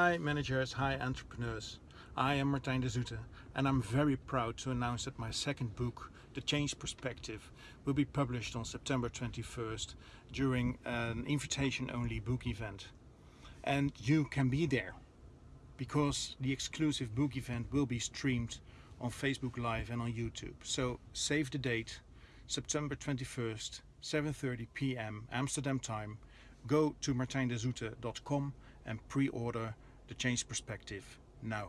Hi managers, hi entrepreneurs. I am Martijn de Zoete and I'm very proud to announce that my second book, The Change Perspective, will be published on September 21st during an invitation-only book event. And you can be there because the exclusive book event will be streamed on Facebook Live and on YouTube. So save the date, September 21st, 7.30 p.m. Amsterdam time. Go to martijndezoete.com and pre-order the change perspective now.